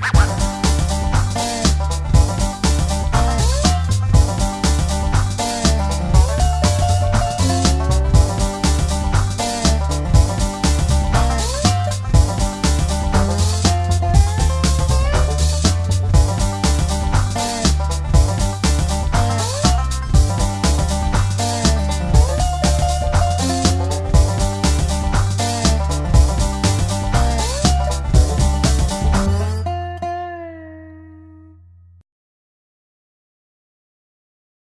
Bye.